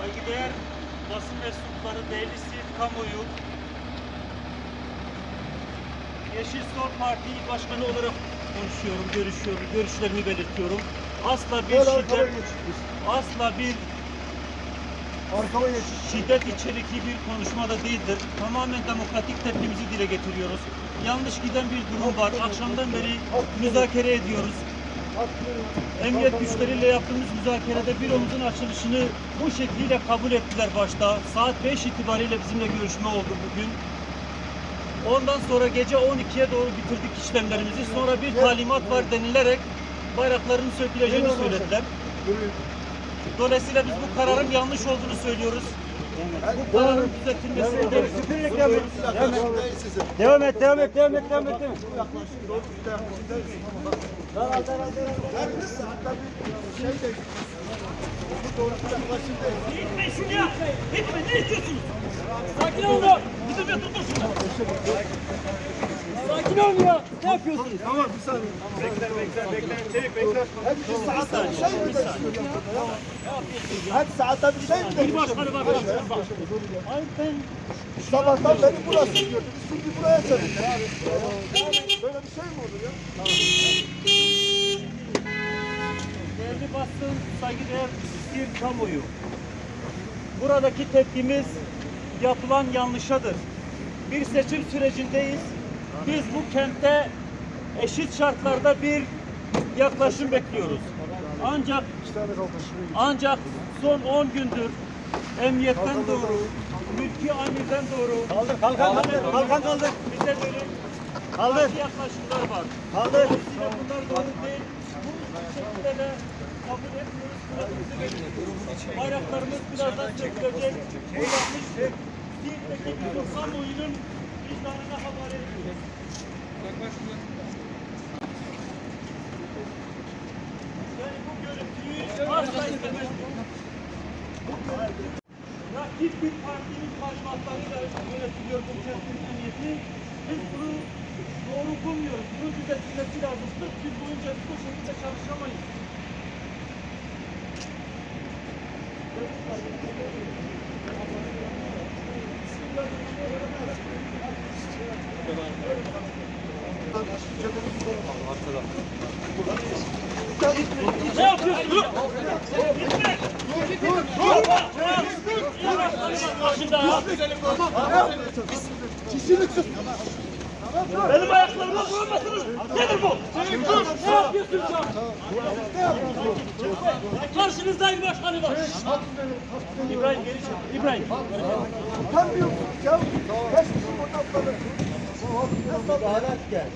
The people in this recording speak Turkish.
Saygıdeğer basın mensupları, değerli sivil kamuoyu, Yeşil Sol Parti İl Başkanı olarak konuşuyorum, görüşüyorum, görüşlerimi belirtiyorum. Asla bir Gel şiddet, asla bir şiddet içerikli bir konuşma da değildir. Tamamen demokratik tepkimizi dile getiriyoruz. Yanlış giden bir durum var. Akşamdan beri müzakere ediyoruz. Emniyet güçleriyle yaptığımız müzakerede büromuzun açılışını bu şekliyle kabul ettiler başta. Saat 5 itibariyle bizimle görüşme oldu bugün. Ondan sonra gece 12'ye doğru bitirdik işlemlerimizi. Sonra bir talimat var denilerek bayrakların söküleceğini söylediler. Dolayısıyla biz bu kararın yanlış olduğunu söylüyoruz. Bu kararın düzeltilmesini de Devam et, devam et, devam et, devam et. Devam et. Gitme şunu ya! Gitme ne istiyorsunuz? Sakin ol da! Bizim ya tutun şunu! Sakin ol ya! Ne yapıyorsunuz? Tamam, bir saniye. Bekler bekler bekler. Çevik bekler. Hadi bir saatte bir şey mi ya? Hadi saatte bir şey mi Bir bekliyorsun? başkanı bak. Ay ben Sabahtan beri burası diyordunuz. Şimdi buraya çevirdiniz. Böyle bir şey mi olur ya? değerli basın, saygıdeğer bir kamuoyu. Buradaki tepkimiz yapılan yanlışadır. Bir seçim sürecindeyiz. Biz bu kentte eşit şartlarda bir yaklaşım bekliyoruz. Ancak. Ancak son 10 gündür emniyetten doğru, mülki amirden doğru Kaldır, kalkan kaldır, kalkan kaldır. bize böyle Kaldır. yaklaşımlar var. Kaldır. Dolayısıyla bunlar doğru değil. Bu şekilde de kabul etmiyoruz. Bayraklarımız birazdan sökülecek. Bu yanlış. Bütün kamuoyunun vicdanına havale ediyoruz. Yani bu görüntüyü asla istemez. Bu görüntü rakip bir partinin talimatlarıyla yönetiliyor bu kentin emniyeti. Biz bunu doğru bulmuyoruz. Bunun düzeltilmesi lazım. 40 yıl boyunca biz bu şekilde çalışamayız. Ne yapıyorsun? Gitme! Başında ya. Kişilik sus. Benim ayaklarıma vurmasınız. Nedir bu? Ne yapıyorsun sen? Karşınızda il başkanı var. İbrahim geri çek. İbrahim. Utanmıyor musun ya? Kaç kişi fotoğrafları? Araç gel.